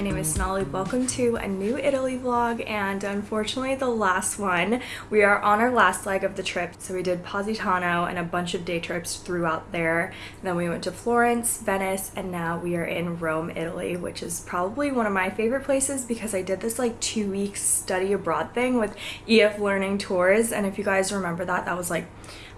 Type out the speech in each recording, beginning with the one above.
my name is Sonali. Welcome to a new Italy vlog and unfortunately the last one. We are on our last leg of the trip. So we did Positano and a bunch of day trips throughout there. Then we went to Florence, Venice, and now we are in Rome, Italy, which is probably one of my favorite places because I did this like two weeks study abroad thing with EF Learning Tours. And if you guys remember that, that was like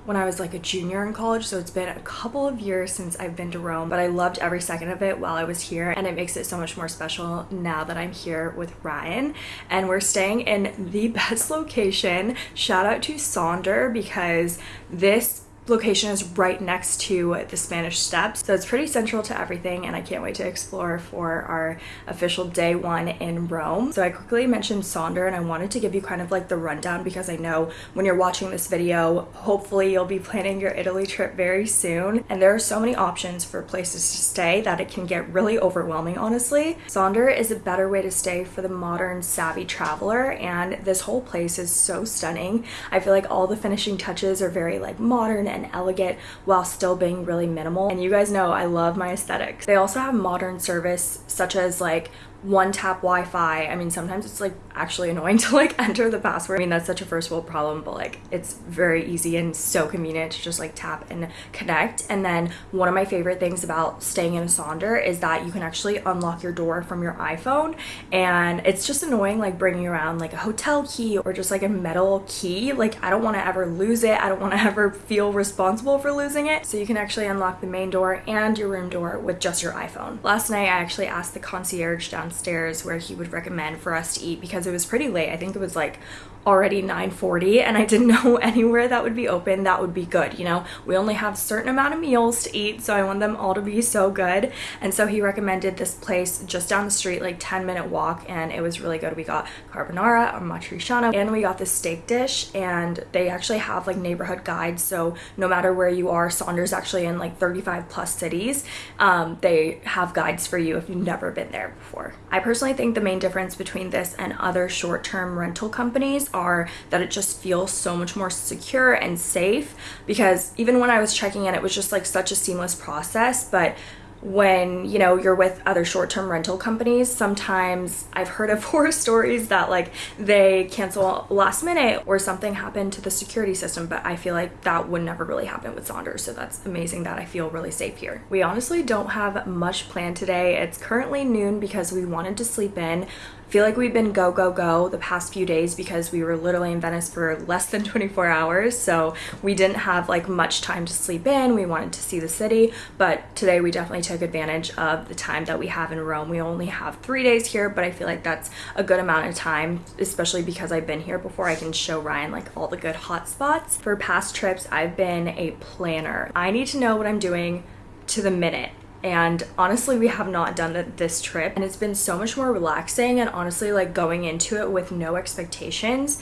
when I was like a junior in college so it's been a couple of years since I've been to Rome but I loved every second of it while I was here and it makes it so much more special now that I'm here with Ryan. And we're staying in the best location. Shout out to Sonder because this location is right next to the Spanish Steps. So it's pretty central to everything and I can't wait to explore for our official day one in Rome. So I quickly mentioned Sonder and I wanted to give you kind of like the rundown because I know when you're watching this video, hopefully you'll be planning your Italy trip very soon. And there are so many options for places to stay that it can get really overwhelming, honestly. Sonder is a better way to stay for the modern savvy traveler and this whole place is so stunning. I feel like all the finishing touches are very like modern and elegant while still being really minimal. And you guys know I love my aesthetics. They also have modern service such as like one tap Wi-Fi. I mean, sometimes it's like actually annoying to like enter the password. I mean, that's such a first world problem, but like it's very easy and so convenient to just like tap and connect. And then one of my favorite things about staying in a Sonder is that you can actually unlock your door from your iPhone. And it's just annoying like bringing around like a hotel key or just like a metal key. Like I don't want to ever lose it. I don't want to ever feel responsible for losing it. So you can actually unlock the main door and your room door with just your iPhone. Last night, I actually asked the concierge downstairs where he would recommend for us to eat because it was pretty late. I think it was like already 9.40 and I didn't know anywhere that would be open that would be good you know? We only have a certain amount of meals to eat so I want them all to be so good. And so he recommended this place just down the street like 10 minute walk and it was really good. We got carbonara or matriciana and we got this steak dish and they actually have like neighborhood guides. So no matter where you are Sonder's actually in like 35 plus cities um, they have guides for you if you've never been there before. I personally think the main difference between this and other short-term rental companies are that it just feels so much more secure and safe because even when I was checking in, it was just like such a seamless process. But when you know you're with other short-term rental companies sometimes i've heard of horror stories that like they cancel last minute or something happened to the security system but i feel like that would never really happen with Sonder so that's amazing that i feel really safe here. We honestly don't have much planned today. It's currently noon because we wanted to sleep in feel like we've been go, go, go the past few days because we were literally in Venice for less than 24 hours. So we didn't have like much time to sleep in. We wanted to see the city, but today we definitely took advantage of the time that we have in Rome. We only have three days here, but I feel like that's a good amount of time, especially because I've been here before. I can show Ryan like all the good hot spots. For past trips, I've been a planner. I need to know what I'm doing to the minute and honestly we have not done this trip and it's been so much more relaxing and honestly like going into it with no expectations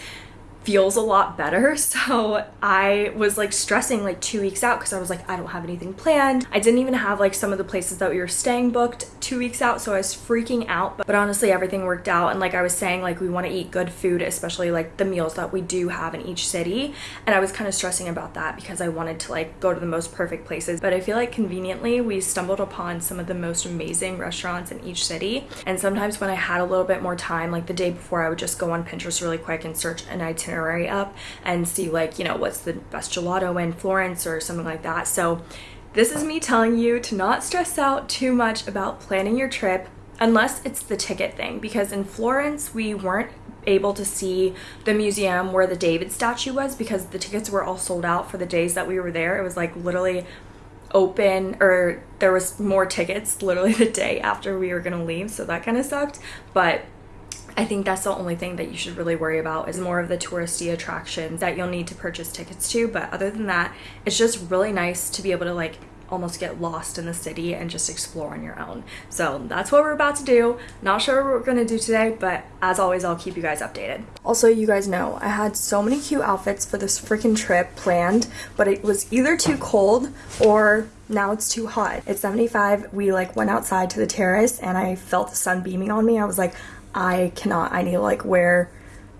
feels a lot better. So I was like stressing like two weeks out because I was like, I don't have anything planned. I didn't even have like some of the places that we were staying booked two weeks out. So I was freaking out. But, but honestly, everything worked out. And like I was saying, like we want to eat good food, especially like the meals that we do have in each city. And I was kind of stressing about that because I wanted to like go to the most perfect places. But I feel like conveniently we stumbled upon some of the most amazing restaurants in each city. And sometimes when I had a little bit more time, like the day before, I would just go on Pinterest really quick and search an itinerary itinerary up and see like, you know, what's the best gelato in Florence or something like that. So this is me telling you to not stress out too much about planning your trip unless it's the ticket thing because in Florence we weren't able to see the museum where the David statue was because the tickets were all sold out for the days that we were there. It was like literally open or there was more tickets literally the day after we were gonna leave so that kind of sucked but I think that's the only thing that you should really worry about is more of the touristy attractions that you'll need to purchase tickets to. But other than that, it's just really nice to be able to like almost get lost in the city and just explore on your own. So that's what we're about to do. Not sure what we're gonna do today, but as always, I'll keep you guys updated. Also, you guys know I had so many cute outfits for this freaking trip planned, but it was either too cold or now it's too hot. It's 75. We like went outside to the terrace and I felt the sun beaming on me. I was like, I cannot, I need to like wear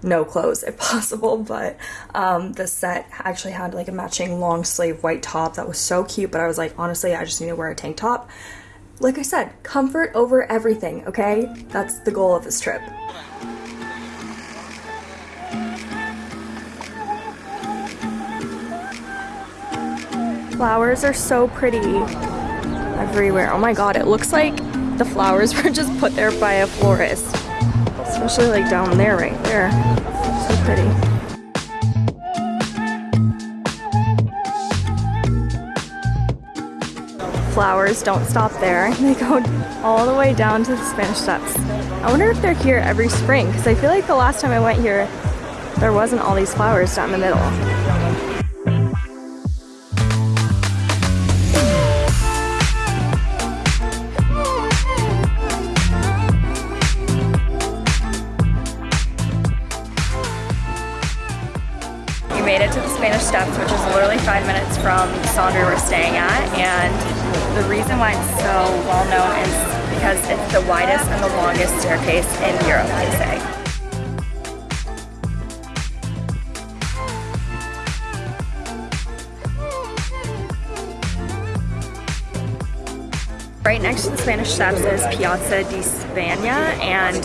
no clothes if possible but um, the set actually had like a matching long sleeve white top that was so cute but I was like honestly I just need to wear a tank top like I said, comfort over everything, okay? That's the goal of this trip. Flowers are so pretty everywhere. Oh my god, it looks like the flowers were just put there by a florist. Especially like down there, right there. So pretty. flowers don't stop there. They go all the way down to the Spanish Steps. I wonder if they're here every spring because I feel like the last time I went here, there wasn't all these flowers down the middle. Staying at, and the reason why it's so well known is because it's the widest and the longest staircase in Europe, they say. Right next to the Spanish Steps is Piazza di Spagna and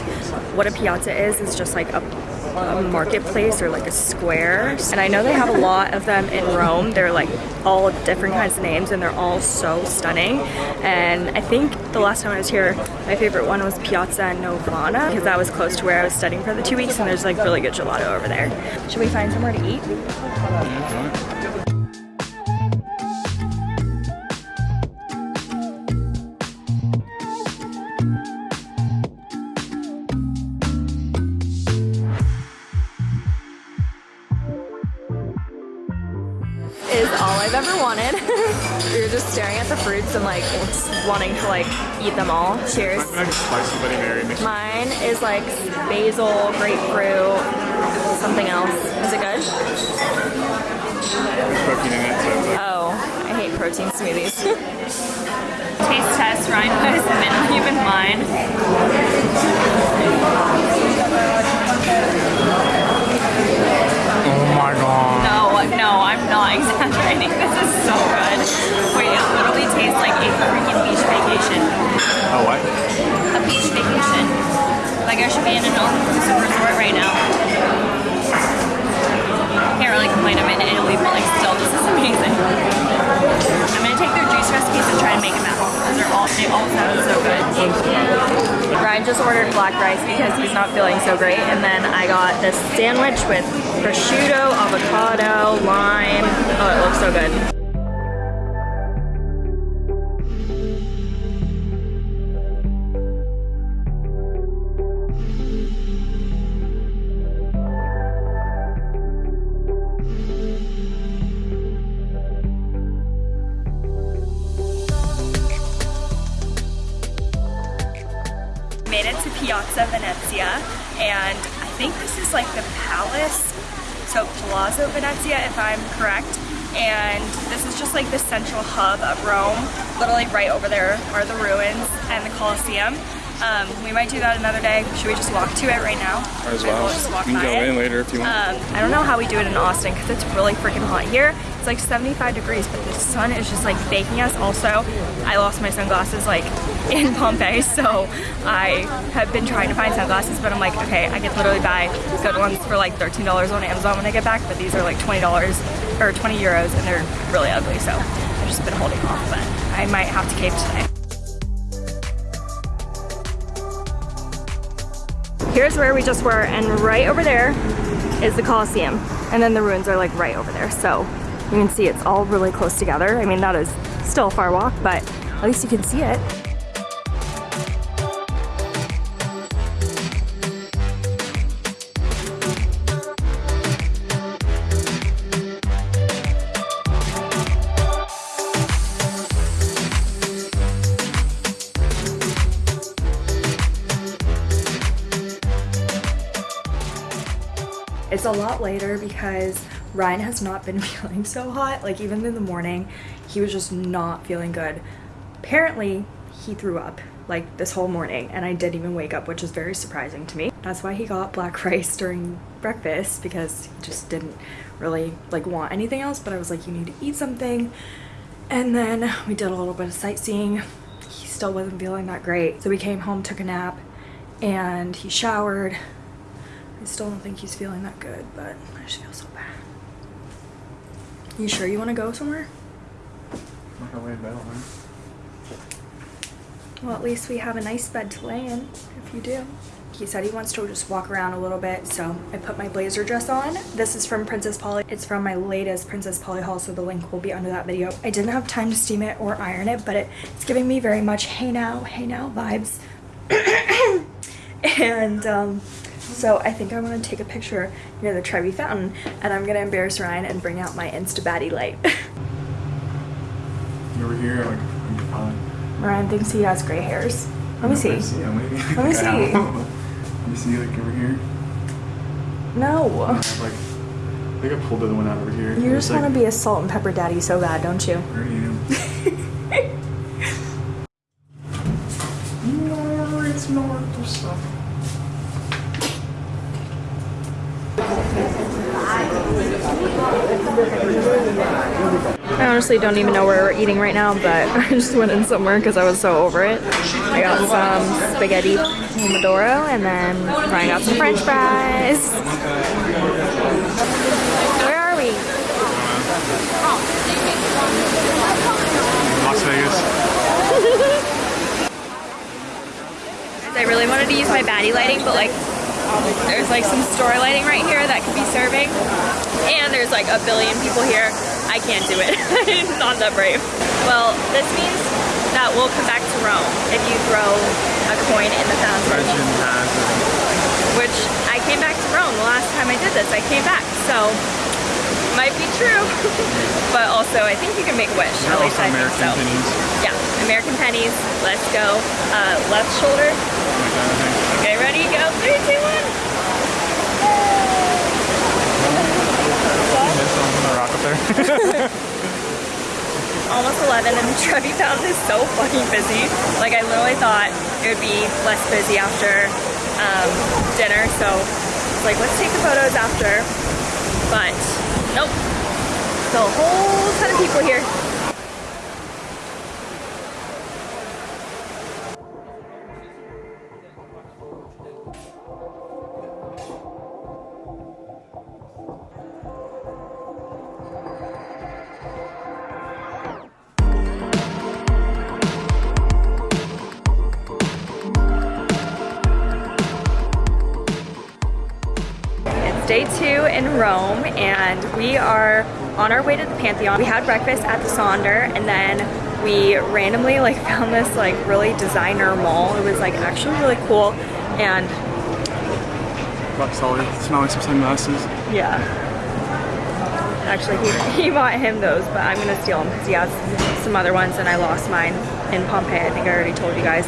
what a piazza is is just like a a marketplace or like a square. And I know they have a lot of them in Rome. They're like all different kinds of names and they're all so stunning. And I think the last time I was here, my favorite one was Piazza Navona because that was close to where I was studying for the two weeks and there's like really good gelato over there. Should we find somewhere to eat? Like wanting to like eat them all. Cheers. Mine is like basil, grapefruit, something else. Is it good? Oh, I hate protein smoothies. Taste test, Ryan was minimally even mine. Vacation. A what? A beach vacation. Like I should be in an all-inclusive resort right now. Can't really complain. I'm in Italy, but like still, this is amazing. I'm gonna take their juice recipes and try and make them at home because they're all they all sound so good. Ryan just ordered black rice because he's not feeling so great, and then I got this sandwich with prosciutto, avocado, lime. Oh, it looks so good. Made it to Piazza Venezia and I think this is like the palace so Palazzo Venezia if I'm correct and this is just like the central hub of Rome literally right over there are the ruins and the Colosseum um, we might do that another day. Should we just walk to it right now? Might as well. We'll just walk you can go it. in later if you want. Um, I don't know how we do it in Austin because it's really freaking hot here. It's like 75 degrees, but the sun is just like baking us. Also, I lost my sunglasses like in Pompeii, so I have been trying to find sunglasses, but I'm like, okay, I could literally buy good ones for like $13 on Amazon when I get back, but these are like $20 or 20 euros and they're really ugly, so I've just been holding off, but I might have to cave today. Here's where we just were, and right over there is the Colosseum. And then the ruins are like right over there. So you can see it's all really close together. I mean, that is still a far walk, but at least you can see it. A lot later because Ryan has not been feeling so hot. Like even in the morning, he was just not feeling good. Apparently, he threw up like this whole morning and I didn't even wake up, which is very surprising to me. That's why he got black rice during breakfast because he just didn't really like want anything else, but I was like, you need to eat something. And then we did a little bit of sightseeing he still wasn't feeling that great. So we came home, took a nap, and he showered. I still don't think he's feeling that good, but I just feel so bad. You sure you want to go somewhere? I'm not gonna lay in bed all night. Well, at least we have a nice bed to lay in, if you do. He said he wants to just walk around a little bit, so I put my blazer dress on. This is from Princess Polly. It's from my latest Princess Polly haul, so the link will be under that video. I didn't have time to steam it or iron it, but it, it's giving me very much hey now, hey now vibes. and um, so I think I want to take a picture near the Trevi Fountain, and I'm gonna embarrass Ryan and bring out my Insta Baddie light. You over here, like, I'm fine. Ryan thinks he has gray hairs. Let me see. Let me see. Let me, see. Let me see, like, over here. No. I like, I think I pulled the other one out over here. You just want to be a salt and pepper daddy so bad, don't you? I already am. No, it's not the stuff. Honestly don't even know where we're eating right now, but I just went in somewhere because I was so over it. I got some spaghetti pomodoro and then Ryan got some french fries. Where are we? Las Vegas. I really wanted to use my baddie lighting, but like there's like some store lighting right here that could be serving. And there's like a billion people here. I can't do it. I'm not that brave. Well, this means that we'll come back to Rome if you throw a coin in the fountain. Legend has it. Which I came back to Rome the last time I did this. I came back, so might be true. but also, I think you can make a wish. They're At least I think American so. pennies. Yeah, American pennies. Let's go. Uh, left shoulder. Like that, I think. Okay, ready? Go. Three, two, one. There's someone on the rock up there. Almost 11 and the Trevi Fountain is so fucking busy. Like I literally thought it would be less busy after um, dinner, so like let's take the photos after. But nope, the whole ton of people here. Rome and we are on our way to the Pantheon. We had breakfast at the Sonder and then we randomly like found this like really designer mall. It was like actually really cool and Rock solid. Smelling some sunglasses. yeah. Actually he, he bought him those but I'm gonna steal them because he has some other ones and I lost mine in Pompeii. I think I already told you guys.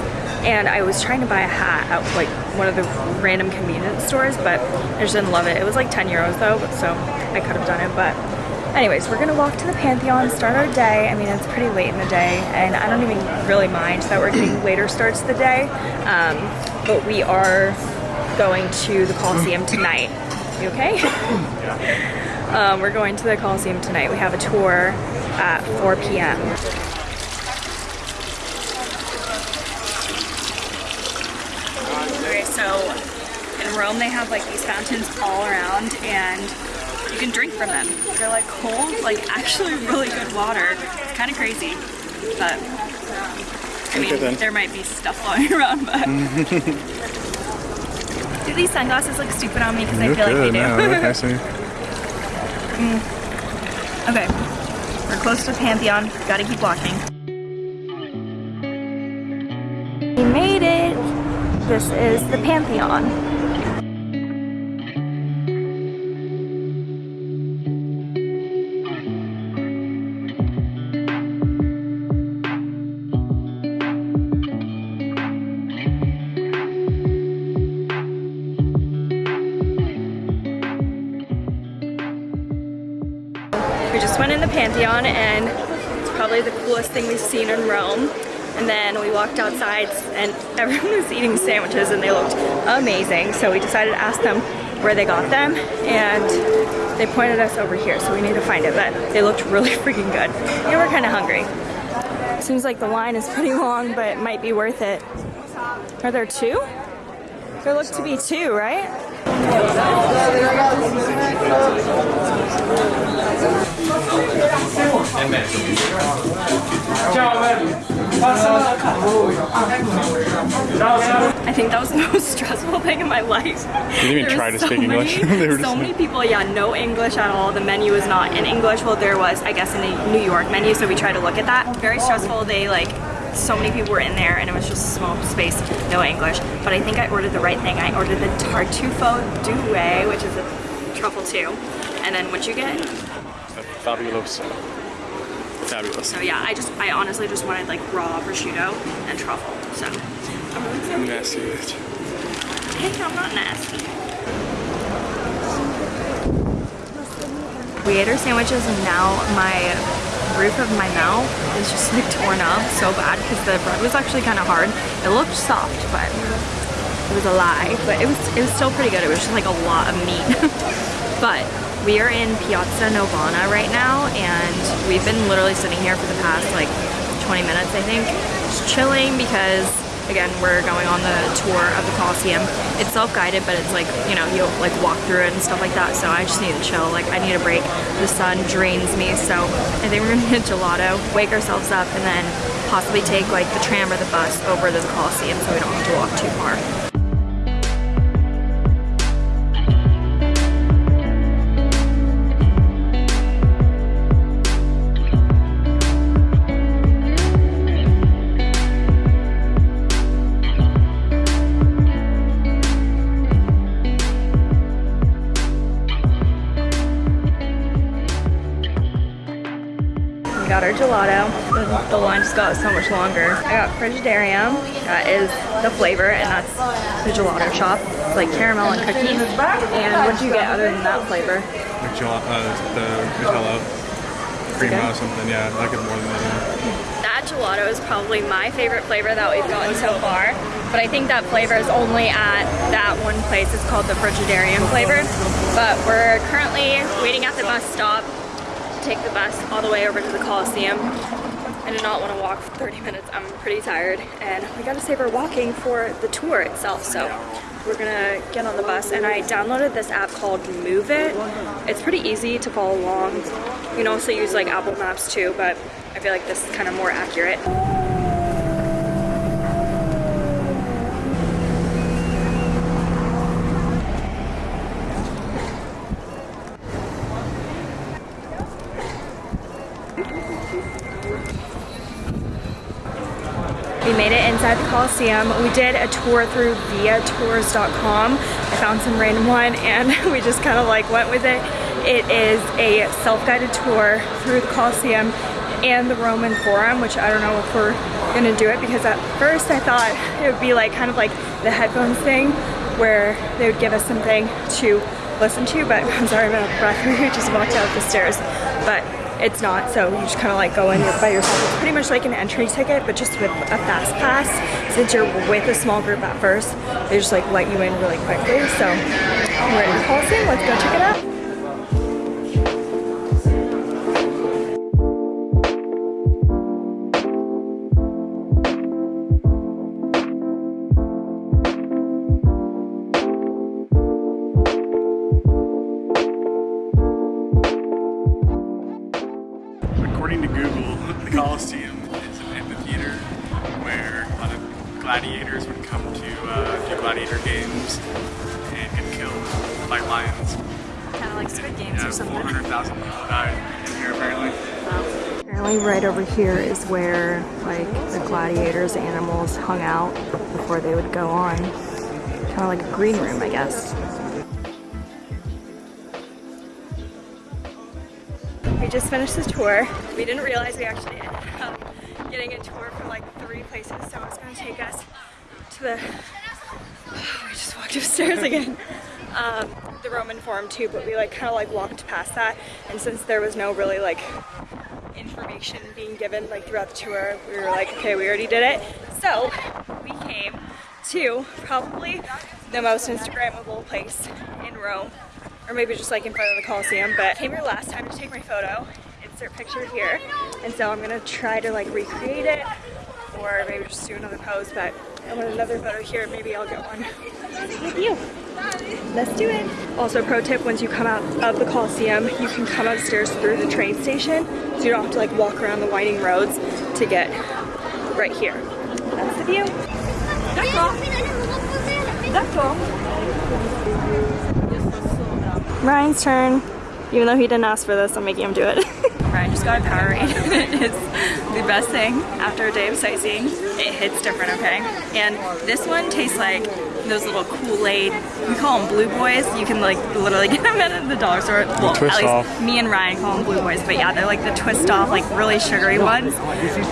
And I was trying to buy a hat at like one of the random convenience stores, but I just didn't love it. It was like 10 euros though, so I could have done it. But anyways, we're gonna walk to the Pantheon, start our day. I mean, it's pretty late in the day, and I don't even really mind that we're getting later starts to the day. Um, but we are going to the Coliseum tonight. You okay? um, we're going to the Coliseum tonight. We have a tour at 4 p.m. Okay, so in Rome they have like these fountains all around and you can drink from them. They're like cold, like actually really good water. It's kind of crazy, but I mean, Okay, there might be stuff floating around, but. do these sunglasses look stupid on me? Because I feel like they do. I see. Mm. okay, we're close to Pantheon. Gotta keep walking. We made it. This is the Pantheon. Went in the Pantheon and it's probably the coolest thing we've seen in Rome. And then we walked outside and everyone was eating sandwiches and they looked amazing. So we decided to ask them where they got them and they pointed us over here. So we need to find it, but they looked really freaking good. We're kind of hungry. Seems like the line is pretty long, but it might be worth it. Are there two? There look to be two, right? I think that was the most stressful thing in my life. You didn't even try to speak English. Many, were so many people, yeah, no English at all. The menu was not in English. Well, there was, I guess, in the New York menu, so we tried to look at that. Very stressful. They like, so many people were in there, and it was just a small space, no English. But I think I ordered the right thing. I ordered the tartufo due, which is a truffle too. And then what you get? Fabulous. Fabulous. So yeah, I just, I honestly just wanted like raw prosciutto and truffle. So I'm really excited. Nasty bitch. Hey, I'm not nasty. We ate our sandwiches and now my roof of my mouth is just like torn up so bad because the bread was actually kind of hard. It looked soft, but it was a lie. But it was it was still pretty good. It was just like a lot of meat. but we are in Piazza Navona right now and we've been literally sitting here for the past like 20 minutes I think just chilling because again we're going on the tour of the Colosseum. It's self-guided but it's like you know you like walk through it and stuff like that so I just need to chill. Like I need a break. The sun drains me so I think we're gonna get gelato wake ourselves up and then possibly take like the tram or the bus over to the Colosseum so we don't have to walk too far gelato. The, the line just got so much longer. I got Frigidarium. That is the flavor, and that's the gelato shop. It's like caramel and cookies. And what do you get other than that flavor? Like gel- uh, the Nutella. Cream or something, yeah. I like it more than that. yeah. That gelato is probably my favorite flavor that we've gotten so far. But I think that flavor is only at that one place. It's called the Frigidarium flavor. But we're currently waiting at the bus stop to take the bus all the way over to the Coliseum. I do not want to walk for 30 minutes. I'm pretty tired. And we gotta save our walking for the tour itself. So we're gonna get on the bus. And I downloaded this app called Moovit. It's pretty easy to follow along. You can also use like Apple Maps too, but I feel like this is kind of more accurate. We made it inside the Coliseum. We did a tour through viatours.com. I found some random one and we just kind of like went with it. It is a self-guided tour through the Coliseum and the Roman Forum, which I don't know if we're gonna do it because at first I thought it would be like kind of like the headphones thing where they would give us something to listen to, but I'm sorry I'm out of breath. We just walked out the stairs, but it's not. So you just kind of like go in by yourself. It's pretty much like an entry ticket, but just with a fast pass. Since you're with a small group at first, they just like let you in really quickly. So we're in Coliseum. Let's go check it out. Gladiators animals hung out before they would go on. Kind of like a green room, I guess. We just finished the tour. We didn't realize we actually ended up getting a tour for like three places, so it's gonna take us to the. We just walked upstairs again. Um, the Roman Forum too, but we like kind of like walked past that, and since there was no really like information being given like throughout the tour, we were like, okay, we already did it. So we came to probably the most Instagrammable place in Rome, or maybe just like in front of the Colosseum. But came here last time to take my photo. insert picture here. And so I'm gonna try to like recreate it or maybe just do another pose, but I want another photo here, maybe I'll get one with you. Let's do it. Also pro tip, once you come out of the Coliseum, you can come upstairs through the train station, so you don't have to like walk around the winding roads to get right here. That's the view. D'accord. D'accord. Ryan's turn. Even though he didn't ask for this, I'm making him do it. Ryan just got a Powerade. it's the best thing after a day of sightseeing. It hits different, okay? And this one tastes like those little Kool-Aid, we call them Blue Boys. You can like literally get them at the dollar store. Well, twist at least off. me and Ryan call them Blue Boys, but yeah, they're like the twist off, like really sugary ones.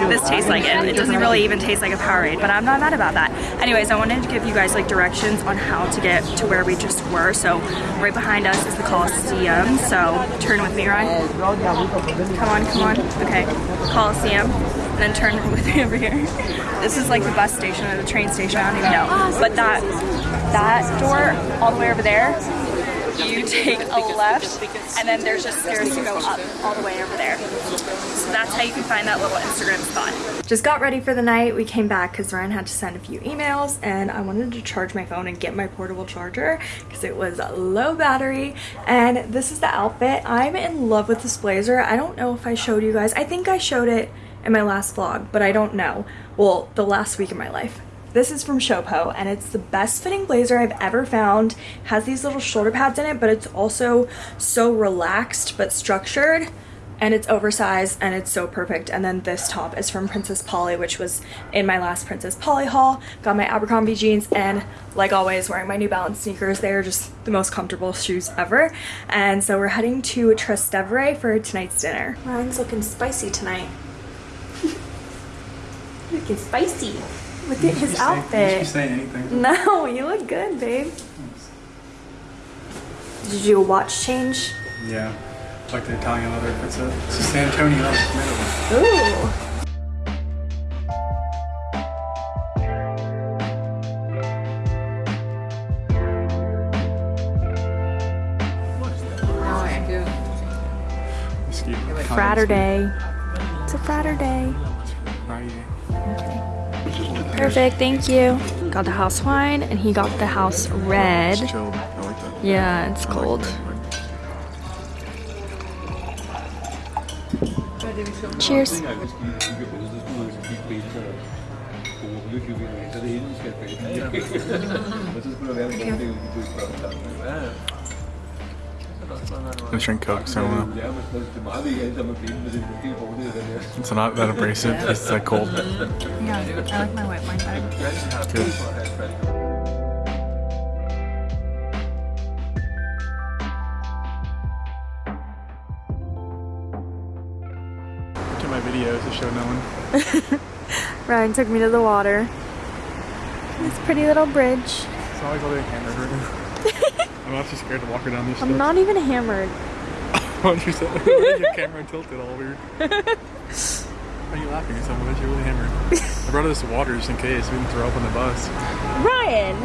This tastes like it. It doesn't really even taste like a Powerade, but I'm not mad about that. Anyways, I wanted to give you guys like directions on how to get to where we just were. So right behind us is the Coliseum. So turn with me, Ryan. Come on, come on. Okay, Coliseum. And then turn with me over here. This is like the bus station or the train station, I don't even know. But that that door all the way over there, you take a left and then there's just stairs to go up all the way over there. So that's how you can find that little Instagram spot. Just got ready for the night. We came back because Ryan had to send a few emails and I wanted to charge my phone and get my portable charger because it was low battery. And this is the outfit. I'm in love with this blazer. I don't know if I showed you guys. I think I showed it in my last vlog, but I don't know. Well, the last week of my life. This is from Shopo and it's the best fitting blazer I've ever found. Has these little shoulder pads in it, but it's also so relaxed but structured and it's oversized and it's so perfect. And then this top is from Princess Polly, which was in my last Princess Polly haul. Got my Abercrombie jeans and like always wearing my New Balance sneakers. They are just the most comfortable shoes ever. And so we're heading to Trastevere for tonight's dinner. Ryan's looking spicy tonight. Looking spicy. Look at his outfit. say anything. No, you look good, babe. Did you watch change? Yeah. it's Like the Italian leather. It's a, it's a San Antonio. Ooh. Excuse Perfect, thank you. Got the house wine and he got the house red. Chilled. Like. Yeah, it's cold. Cheers. I drink Coke, so uh, it's not that abrasive. It's like cold. Yeah, I like my white wine better. Good. To my videos to show no one. Ryan took me to the water. This pretty little bridge. It's not like I'll be hammered right now. I'm not too scared to walk her down this I'm not even hammered. Why don't you say your camera tilted all weird? Why are you laughing at someone you're really hammered? I brought us water just in case we didn't throw up on the bus. Ryan!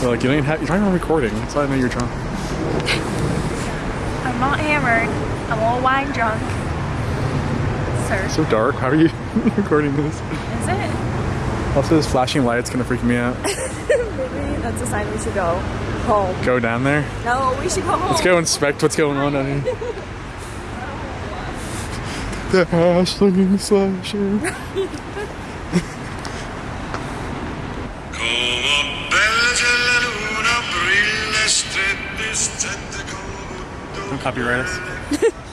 They're like, you don't have, you're not even recording. That's why I know you're drunk. I'm not hammered. I'm a little wine drunk. Sir. so dark. How are you recording this? Is it? Also, this flashing light's gonna freak me out. Maybe that's a sign we should go home. Go down there. No, we should go home. Let's go inspect what's going on down here. the Ashling slasher. Come bella c'è la luna, brilla strette, strette come Don't copyright us.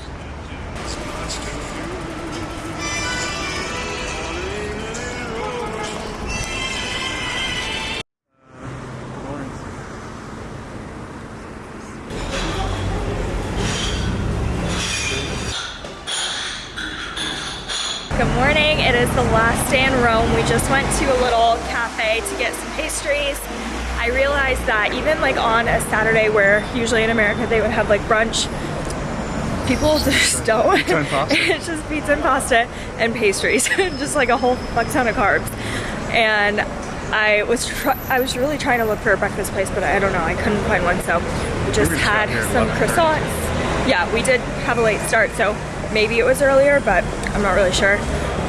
the last day in Rome. We just went to a little cafe to get some pastries. I realized that even like on a Saturday where usually in America they would have like brunch, people just don't. Pizza and pasta. it's just pizza and pasta and pastries, just like a whole fuck ton of carbs. And I was I was really trying to look for a breakfast place, but I don't know, I couldn't find one. So we just just had got here at some croissants yeah, we did have a late start, so maybe it was earlier, but I'm not really sure.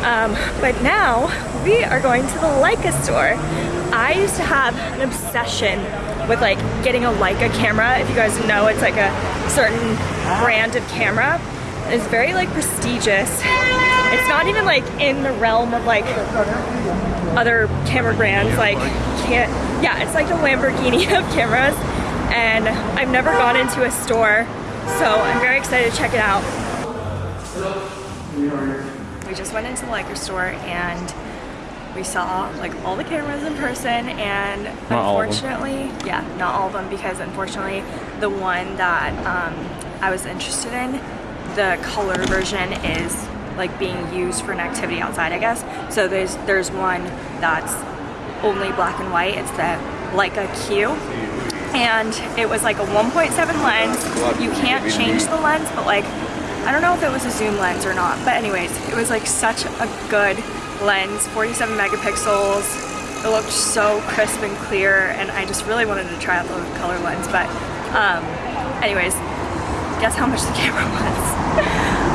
Um, but now we are going to the Leica store. I used to have an obsession with like getting a Leica camera. If you guys know, it's like a certain brand of camera. It's very like prestigious. It's not even like in the realm of like other camera brands. Like can't. Yeah, it's like the Lamborghini of cameras. And I've never gone into a store, so I'm very excited to check it out. We just went into the Leica store and we saw like all the cameras in person and Not all of them. unfortunately yeah not all of them because unfortunately the one that um, I was interested in the color version is like being used for an activity outside I guess. So there's there's one that's only black and white. It's the Leica Q. And it was like a 1.7 lens. You can't change the lens but like I don't know if it was a zoom lens or not but anyways it was like such a good lens 47 megapixels it looked so crisp and clear and I just really wanted to try out the color lens but um, anyways guess how much the camera was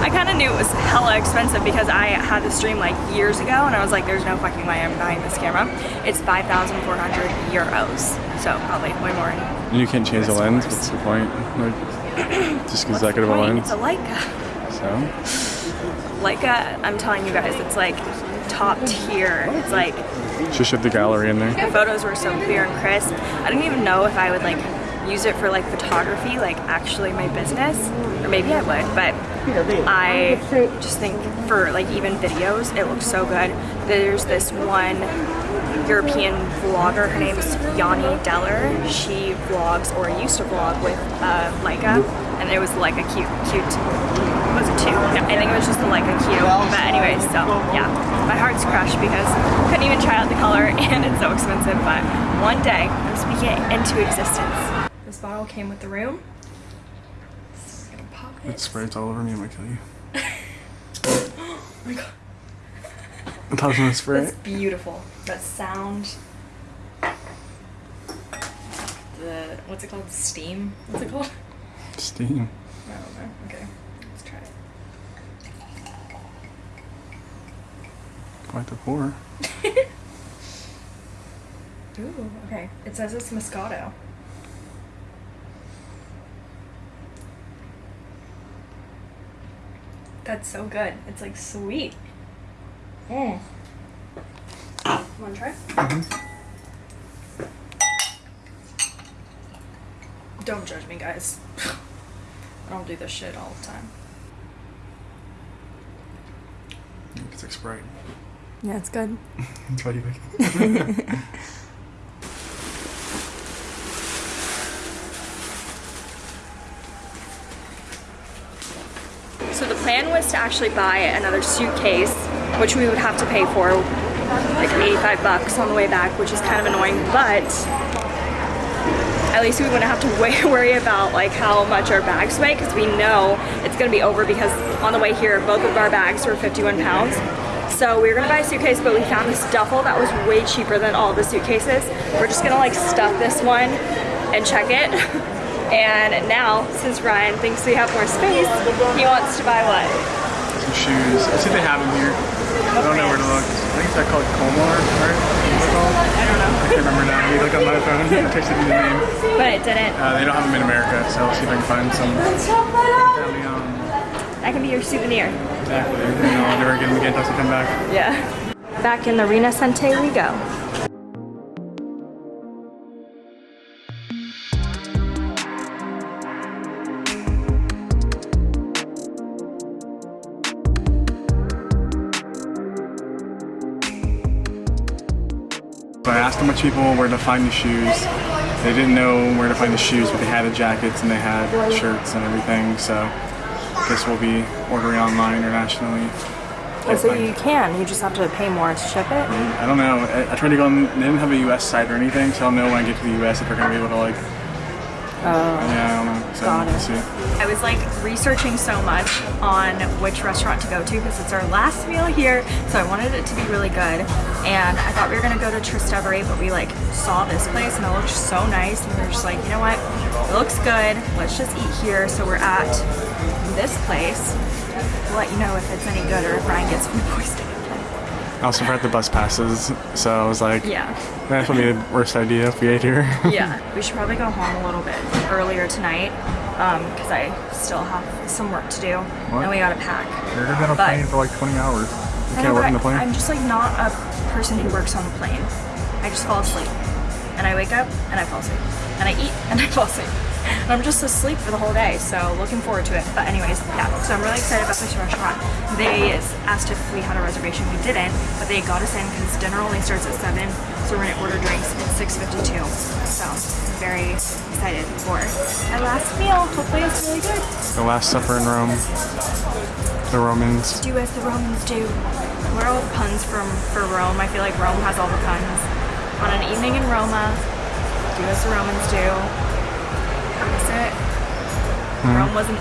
I kind of knew it was hella expensive because I had this dream like years ago and I was like there's no fucking way I'm buying this camera it's 5,400 euros so probably way more And you can't change the lens. What's the point? Like, just because What's that the good of a lens. It's a Leica. So, Leica, I'm telling you guys, it's like top tier. It's like just shift the gallery in there. the photos were so clear and crisp. I didn't even know if I would like use it for like photography, like actually my business, or maybe I would, but I just think for like even videos, it looks so good. There's this one European vlogger, her name's Yanni Deller. She vlogs or used to vlog with uh, Leica, and it was Leica cute, cute. Was it two? No, I think it was just the Leica Q. But anyways, so yeah, my heart's crushed because I couldn't even try out the color and it's so expensive. But one day I'm speaking it into existence. This bottle came with the room. So we're gonna pop It it. sprays all over me. I'm gonna kill you. Oh my god. I thought I was gonna spray That's it. beautiful. That sound. The what's it called? Steam. What's it called? Steam. I don't know. Okay, let's try it. Quite the pour. Ooh, okay. It says it's Moscato. That's so good. It's like sweet. Mmm. Want to try? Mm-hmm. Don't judge me, guys. I don't do this shit all the time. It's like Sprite. Yeah, it's good. That's why you like it. plan was to actually buy another suitcase, which we would have to pay for like 85 bucks on the way back, which is kind of annoying, but at least we wouldn't have to worry about like how much our bags weigh because we know it's gonna be over because on the way here, both of our bags were 51 pounds. So we were gonna buy a suitcase, but we found this duffel that was way cheaper than all the suitcases. We're just gonna like stuff this one and check it. And now, since Ryan thinks we have more space, he wants to buy what? Some shoes. I see they have them here. I don't know where to look. I think it's called Colmar, right? What's it called? I don't know. I can't remember now. You look on my phone. I texted you the name. But it didn't. Uh, they don't have them in America, so I'll see if I can find some. That can be your souvenir. exactly. You know, I'll never get them again until I come back. Yeah. Back in the Rinascente we go. I asked a bunch of people where to find the shoes. They didn't know where to find the shoes, but they had the jackets and they had shirts and everything. So I guess we'll be ordering online internationally. Oh, so you can. You just have to pay more to ship it. I don't know. I, I tried to go on. They didn't have a U.S. site or anything, so I'll know when I get to the U.S. if they're gonna be able to like Oh, yeah, I don't know. So Got it. we'll see. I was like researching so much on which restaurant to go to because it's our last meal here, so I wanted it to be really good. And I thought we were gonna go to Trastevere, but we like saw this place and it looked so nice, and we were just like, you know what, it looks good. Let's just eat here. So we're at this place. We'll let you know if it's any good or if Ryan gets food poisoning. I also forgot the bus passes, so I was like, Yeah. that would be the worst idea if we ate here. Yeah, we should probably go home a little bit earlier tonight um, because I still have some work to do What? and we gotta pack. You're gonna be on a plane for like 20 hours. You I can't know, work on the plane? I'm just like not a person who works on the plane. I just fall asleep. And I wake up and I fall asleep. And I eat and I fall asleep. And I'm just asleep for the whole day, so looking forward to it. But anyways, yeah, so I'm really excited about this restaurant. They asked if we had a reservation. We didn't, but they got us in because dinner only starts at 7, so we're gonna order drinks at 6.52. So I'm very excited for our last meal. Hopefully it's really good. the Last Supper in Rome. The Romans. do as the Romans do. What are all the puns from for Rome? I feel like Rome has all the puns. On an evening in Roma, do as the Romans do. It. Rome wasn't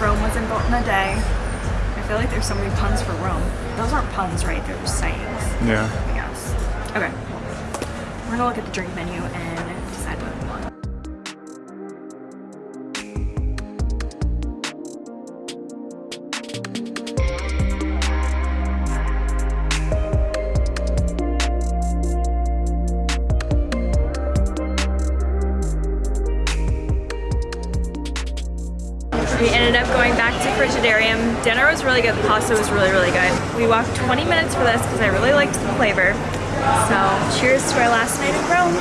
Rome wasn't built in a day. I feel like there's so many puns for Rome. Those aren't puns, right? They're just sayings. Yeah. I guess. Okay. We're gonna look at the drink menu and We ended up going back to Frigidarium. Dinner was really good. The pasta was really, really good. We walked 20 minutes for this because I really liked the flavor. So cheers to our last night in Rome.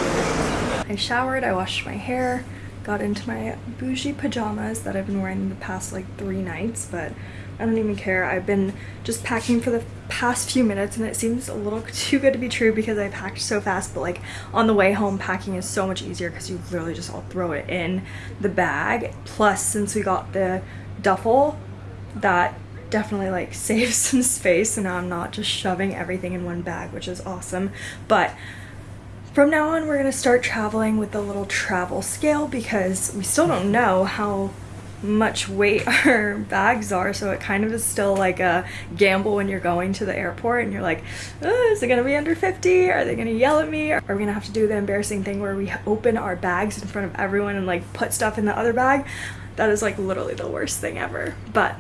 I showered, I washed my hair, got into my bougie pajamas that I've been wearing the past like three nights, but I don't even care. I've been just packing for the past few minutes and it seems a little too good to be true because I packed so fast, but like on the way home packing is so much easier because you literally just all throw it in the bag. Plus, since we got the duffel, that definitely like saves some space and I'm not just shoving everything in one bag, which is awesome. But from now on, we're gonna start traveling with the little travel scale because we still don't know how much weight our bags are, so it kind of is still like a gamble when you're going to the airport and you're like, oh, is it gonna be under 50? Are they gonna yell at me? Are we gonna have to do the embarrassing thing where we open our bags in front of everyone and like put stuff in the other bag? That is like literally the worst thing ever. But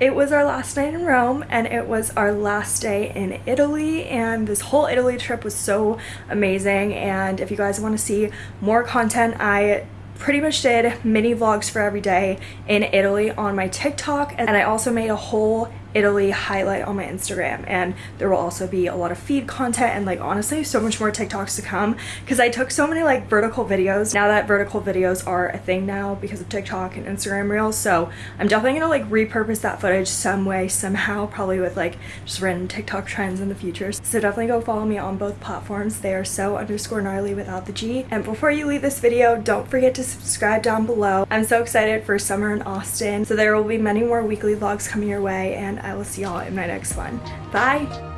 it was our last night in Rome and it was our last day in Italy and this whole Italy trip was so amazing. And if you guys want to see more content I pretty much did mini vlogs for every day in Italy on my TikTok and I also made a whole Italy highlight on my Instagram and there will also be a lot of feed content and like honestly so much more TikToks to come because I took so many like vertical videos. Now that vertical videos are a thing now because of TikTok and Instagram Reels so I'm definitely gonna like repurpose that footage some way somehow probably with like just random TikTok trends in the future. So definitely go follow me on both platforms. They are so underscore gnarly without the G. And before you leave this video don't forget to subscribe down below. I'm so excited for summer in Austin so there will be many more weekly vlogs coming your way and I will see y'all in my next one. Bye!